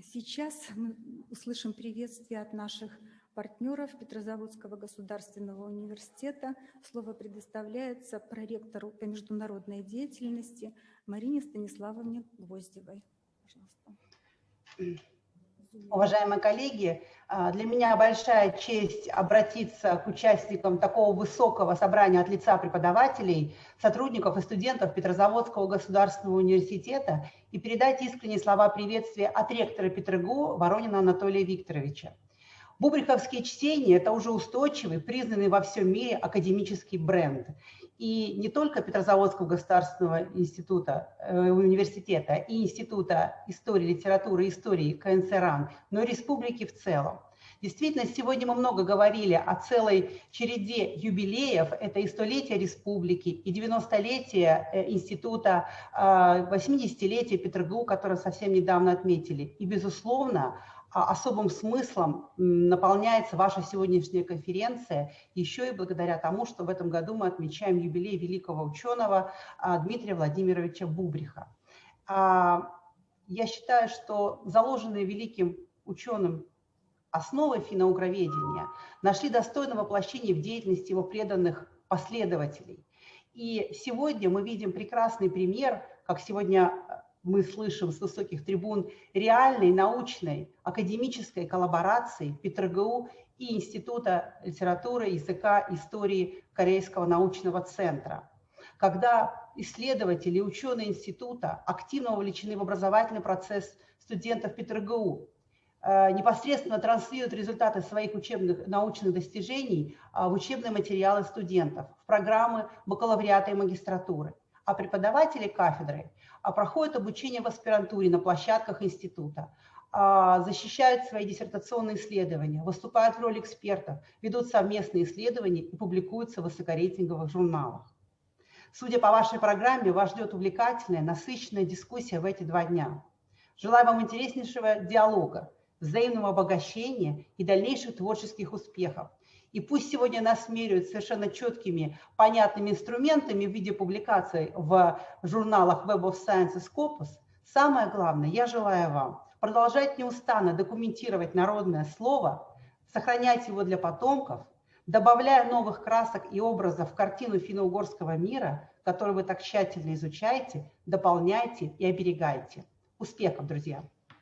Сейчас мы услышим приветствие от наших партнеров Петрозаводского государственного университета. Слово предоставляется проректору по международной деятельности Марине Станиславовне Гвоздевой. Пожалуйста. Уважаемые коллеги, а, для меня большая честь обратиться к участникам такого высокого собрания от лица преподавателей, сотрудников и студентов Петрозаводского государственного университета и передать искренние слова приветствия от ректора ПетрГУ Воронина Анатолия Викторовича. Бубриховские чтения – это уже устойчивый, признанный во всем мире академический бренд. И не только Петрозаводского государственного института, э, университета и Института истории, литературы истории КНЦ РАН, но и республики в целом. Действительно, сегодня мы много говорили о целой череде юбилеев. Это и столетие республики, и 90-летие э, института, 80-летие э, ПетрГУ, которое совсем недавно отметили. И, безусловно, а особым смыслом наполняется ваша сегодняшняя конференция еще и благодаря тому, что в этом году мы отмечаем юбилей великого ученого а, Дмитрия Владимировича Бубриха. А, я считаю, что заложенные великим ученым основы финоугроведения нашли достойное воплощение в деятельности его преданных последователей. И сегодня мы видим прекрасный пример, как сегодня мы слышим с высоких трибун реальной научной академической коллаборации ПетрГУ и Института литературы, языка, истории Корейского научного центра. Когда исследователи ученые института активно вовлечены в образовательный процесс студентов ПетрГУ, э, непосредственно транслируют результаты своих учебных научных достижений а, в учебные материалы студентов, в программы бакалавриата и магистратуры. А преподаватели кафедры а проходят обучение в аспирантуре на площадках института, а, защищают свои диссертационные исследования, выступают в роли экспертов, ведут совместные исследования и публикуются в высокорейтинговых журналах. Судя по вашей программе, вас ждет увлекательная, насыщенная дискуссия в эти два дня. Желаю вам интереснейшего диалога, взаимного обогащения и дальнейших творческих успехов. И пусть сегодня нас меряют совершенно четкими, понятными инструментами в виде публикаций в журналах Web of Science и Scopus, самое главное, я желаю вам продолжать неустанно документировать народное слово, сохранять его для потомков, добавляя новых красок и образов в картину финно-угорского мира, которую вы так тщательно изучаете, дополняете и оберегаете. Успехов, друзья!